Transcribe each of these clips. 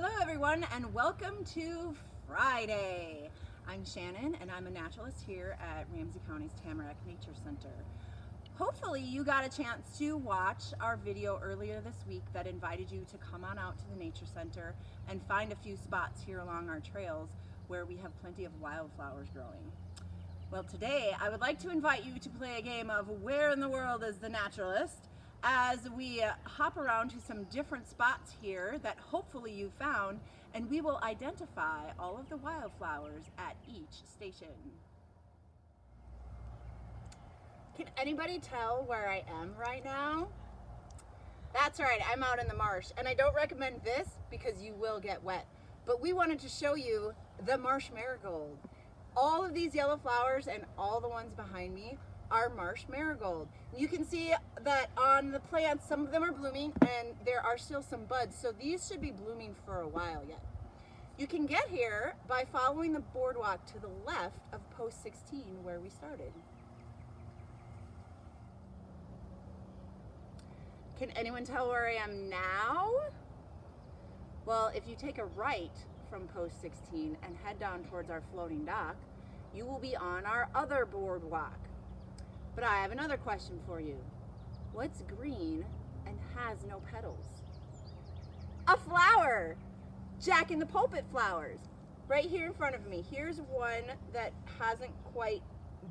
Hello everyone and welcome to Friday. I'm Shannon and I'm a naturalist here at Ramsey County's Tamarack Nature Center. Hopefully you got a chance to watch our video earlier this week that invited you to come on out to the Nature Center and find a few spots here along our trails where we have plenty of wildflowers growing. Well today I would like to invite you to play a game of Where in the World is the Naturalist as we uh, hop around to some different spots here that hopefully you found and we will identify all of the wildflowers at each station. Can anybody tell where I am right now? That's right, I'm out in the marsh and I don't recommend this because you will get wet. But we wanted to show you the marsh marigold. All of these yellow flowers and all the ones behind me are marsh marigold. You can see that on the plants, some of them are blooming and there are still some buds. So these should be blooming for a while yet. You can get here by following the boardwalk to the left of post 16 where we started. Can anyone tell where I am now? Well, if you take a right from post 16 and head down towards our floating dock, you will be on our other boardwalk. But I have another question for you. What's green and has no petals? A flower! Jack in the pulpit flowers. Right here in front of me. Here's one that hasn't quite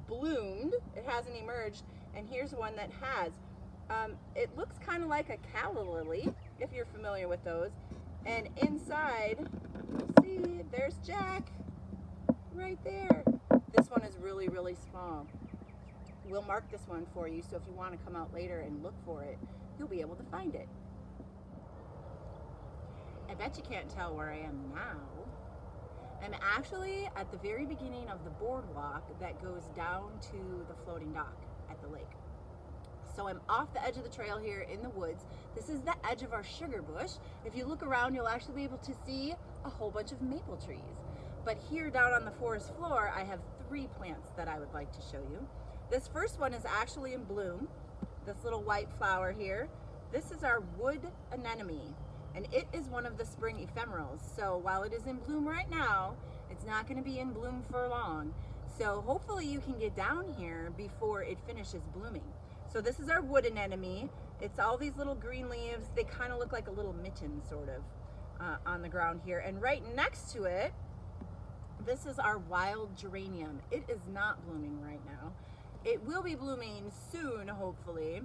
bloomed. It hasn't emerged. And here's one that has. Um, it looks kind of like a calla lily, if you're familiar with those. And inside, see, there's Jack right there. This one is really, really small we'll mark this one for you so if you want to come out later and look for it, you'll be able to find it. I bet you can't tell where I am now. I'm actually at the very beginning of the boardwalk that goes down to the floating dock at the lake. So I'm off the edge of the trail here in the woods. This is the edge of our sugar bush. If you look around, you'll actually be able to see a whole bunch of maple trees. But here down on the forest floor, I have three plants that I would like to show you. This first one is actually in bloom, this little white flower here. This is our wood anemone, and it is one of the spring ephemerals. So while it is in bloom right now, it's not gonna be in bloom for long. So hopefully you can get down here before it finishes blooming. So this is our wood anemone. It's all these little green leaves. They kind of look like a little mitten sort of uh, on the ground here. And right next to it, this is our wild geranium. It is not blooming right now. It will be blooming soon, hopefully.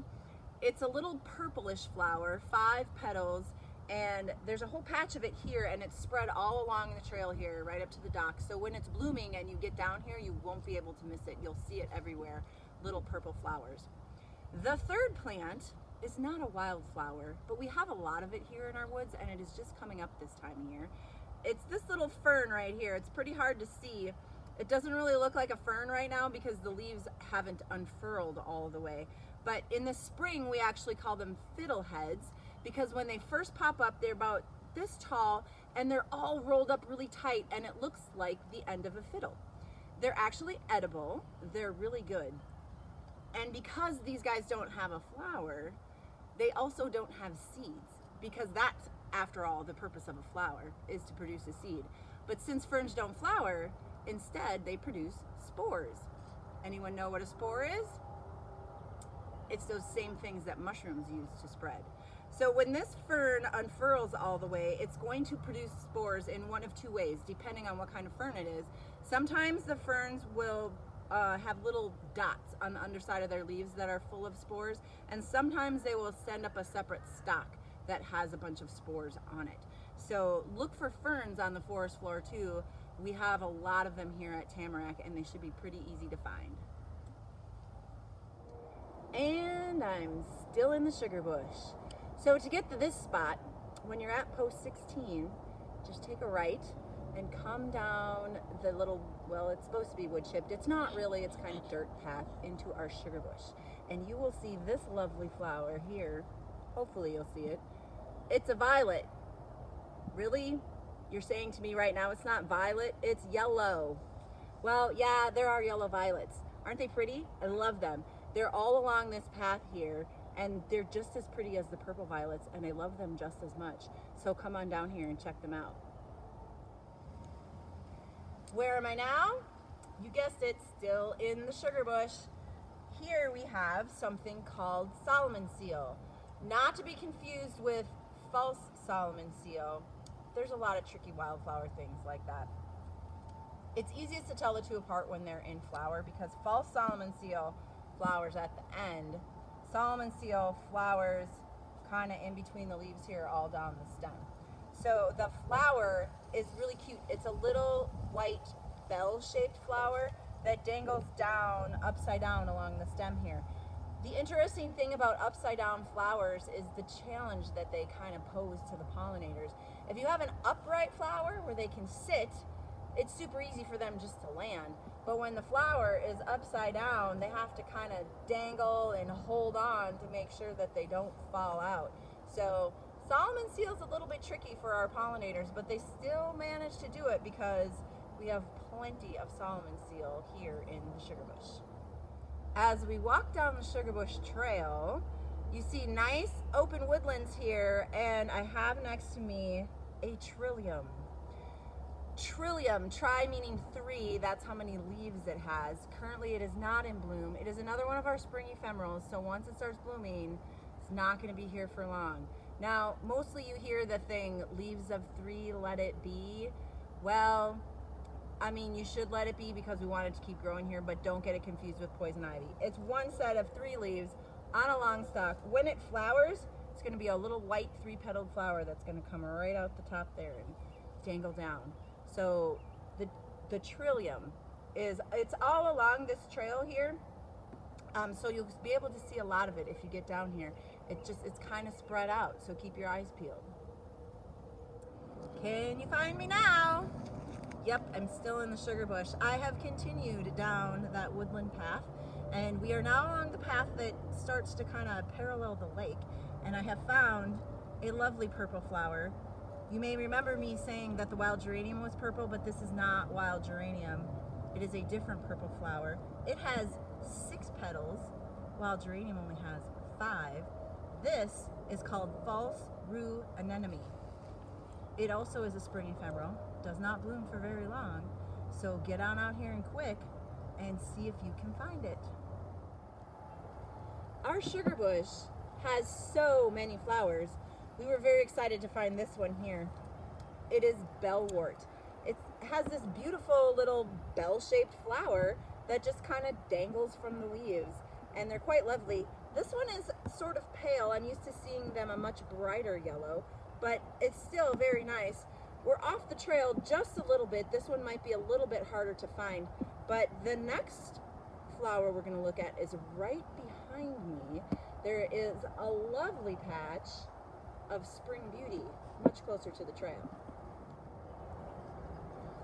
It's a little purplish flower, five petals, and there's a whole patch of it here and it's spread all along the trail here right up to the dock. So when it's blooming and you get down here you won't be able to miss it. You'll see it everywhere little purple flowers. The third plant is not a wildflower but we have a lot of it here in our woods and it is just coming up this time of year. It's this little fern right here. It's pretty hard to see it doesn't really look like a fern right now because the leaves haven't unfurled all the way. But in the spring, we actually call them fiddleheads because when they first pop up, they're about this tall and they're all rolled up really tight and it looks like the end of a fiddle. They're actually edible. They're really good. And because these guys don't have a flower, they also don't have seeds because that's, after all, the purpose of a flower is to produce a seed. But since ferns don't flower, Instead, they produce spores. Anyone know what a spore is? It's those same things that mushrooms use to spread. So when this fern unfurls all the way, it's going to produce spores in one of two ways, depending on what kind of fern it is. Sometimes the ferns will uh, have little dots on the underside of their leaves that are full of spores, and sometimes they will send up a separate stalk that has a bunch of spores on it. So look for ferns on the forest floor too, we have a lot of them here at Tamarack and they should be pretty easy to find. And I'm still in the sugar bush. So to get to this spot, when you're at post 16, just take a right and come down the little, well, it's supposed to be wood chipped. It's not really, it's kind of dirt path into our sugar bush. And you will see this lovely flower here. Hopefully you'll see it. It's a violet. Really? You're saying to me right now it's not violet, it's yellow. Well, yeah, there are yellow violets. Aren't they pretty? I love them. They're all along this path here And they're just as pretty as the purple violets, and I love them just as much. So come on down here and check them out. Where am I now? You guessed it, still in the sugar bush. Here we have something called Solomon seal. Not to be confused with false Solomon seal. There's a lot of tricky wildflower things like that. It's easiest to tell the two apart when they're in flower because false Solomon seal flowers at the end. Solomon seal flowers kind of in between the leaves here all down the stem. So the flower is really cute. It's a little white bell-shaped flower that dangles down upside down along the stem here. The interesting thing about upside down flowers is the challenge that they kind of pose to the pollinators. If you have an upright flower where they can sit, it's super easy for them just to land. But when the flower is upside down, they have to kind of dangle and hold on to make sure that they don't fall out. So Solomon seal is a little bit tricky for our pollinators, but they still manage to do it because we have plenty of Solomon seal here in the sugar bush. As we walk down the sugar bush trail, you see nice open woodlands here, and I have next to me a trillium. Trillium, tri meaning three, that's how many leaves it has. Currently it is not in bloom. It is another one of our spring ephemerals, so once it starts blooming, it's not gonna be here for long. Now, mostly you hear the thing, leaves of three, let it be. Well, I mean, you should let it be because we want it to keep growing here, but don't get it confused with poison ivy. It's one set of three leaves on a long stalk. When it flowers, it's gonna be a little white three-petaled flower that's gonna come right out the top there and dangle down. So the, the trillium is, it's all along this trail here. Um, so you'll be able to see a lot of it if you get down here. It just, it's kind of spread out, so keep your eyes peeled. Can you find me now? Yep, I'm still in the sugar bush. I have continued down that woodland path and we are now along the path that starts to kind of parallel the lake and I have found a lovely purple flower you may remember me saying that the wild geranium was purple, but this is not wild geranium. It is a different purple flower. It has six petals, while geranium only has five. This is called false rue anemone. It also is a spring ephemeral, does not bloom for very long, so get on out here and quick and see if you can find it. Our sugar bush has so many flowers we were very excited to find this one here. It is bellwort. It has this beautiful little bell-shaped flower that just kind of dangles from the leaves and they're quite lovely. This one is sort of pale. I'm used to seeing them a much brighter yellow, but it's still very nice. We're off the trail just a little bit. This one might be a little bit harder to find, but the next flower we're gonna look at is right behind me. There is a lovely patch of Spring Beauty, much closer to the trail.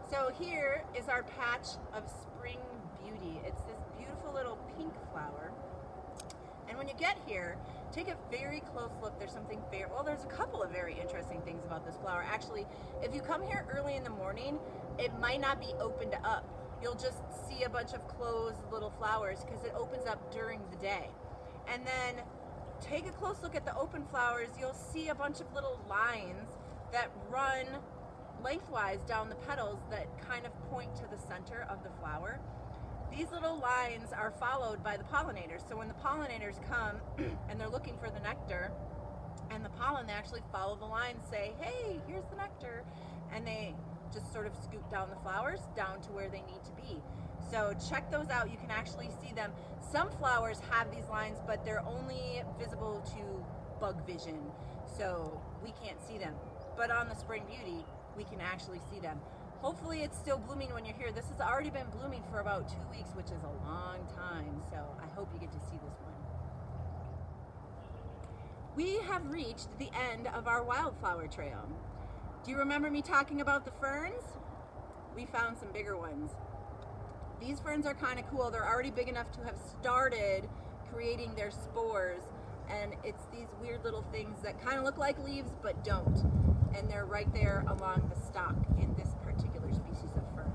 So here is our patch of Spring Beauty. It's this beautiful little pink flower. And when you get here, take a very close look. There's something very, well, there's a couple of very interesting things about this flower. Actually, if you come here early in the morning, it might not be opened up. You'll just see a bunch of closed little flowers because it opens up during the day. And then take a close look at the open flowers, you'll see a bunch of little lines that run lengthwise down the petals that kind of point to the center of the flower. These little lines are followed by the pollinators. So when the pollinators come and they're looking for the nectar and the pollen, they actually follow the lines, say, hey, here's the nectar. And they just sort of scoop down the flowers down to where they need to be. So check those out. You can actually see them. Some flowers have these lines, but they're only visible to bug vision. So we can't see them. But on the Spring Beauty, we can actually see them. Hopefully it's still blooming when you're here. This has already been blooming for about two weeks, which is a long time. So I hope you get to see this one. We have reached the end of our wildflower trail. Do you remember me talking about the ferns? We found some bigger ones. These ferns are kind of cool. They're already big enough to have started creating their spores. And it's these weird little things that kind of look like leaves but don't. And they're right there along the stalk in this particular species of fern.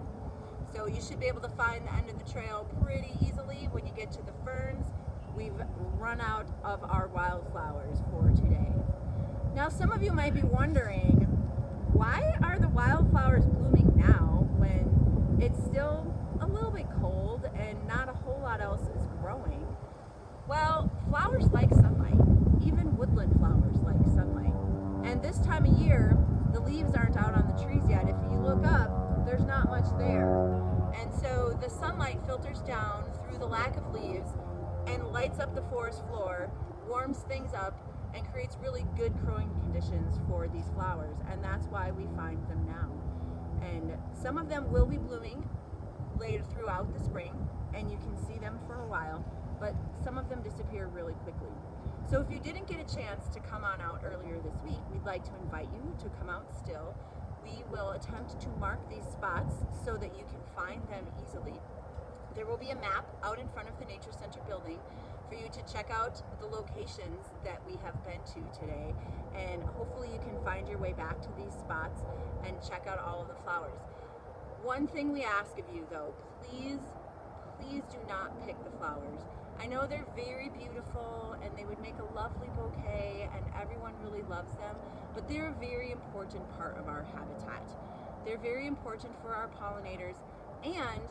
So you should be able to find the end of the trail pretty easily when you get to the ferns. we've run out of our wildflowers for today. Now, some of you might be wondering, why are the wildflowers blooming now when it's still a little bit cold and not a whole lot else is growing? Well, flowers like sunlight. Even woodland flowers like sunlight. And this time of year, the leaves aren't out on the trees yet. If you look up, there's not much there. And so the sunlight filters down through the lack of leaves and lights up the forest floor, warms things up, and creates really good growing conditions for these flowers. And that's why we find them now. And some of them will be blooming later throughout the spring, and you can see them for a while, but some of them disappear really quickly. So if you didn't get a chance to come on out earlier this week, we'd like to invite you to come out still. We will attempt to mark these spots so that you can find them easily. There will be a map out in front of the Nature Center building for you to check out the locations that we have been to today and hopefully you can find your way back to these spots and check out all of the flowers. One thing we ask of you though, please, please do not pick the flowers. I know they're very beautiful and they would make a lovely bouquet and everyone really loves them, but they're a very important part of our habitat. They're very important for our pollinators and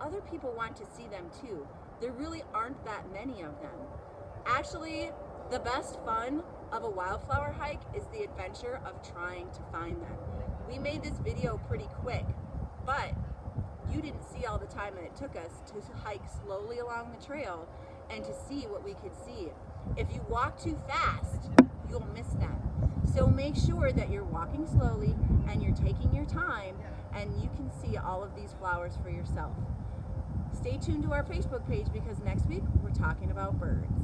other people want to see them too. There really aren't that many of them. Actually, the best fun of a wildflower hike is the adventure of trying to find them. We made this video pretty quick, but you didn't see all the time that it took us to hike slowly along the trail and to see what we could see. If you walk too fast, you'll miss them. So make sure that you're walking slowly and you're taking your time and you can see all of these flowers for yourself. Stay tuned to our Facebook page because next week we're talking about birds.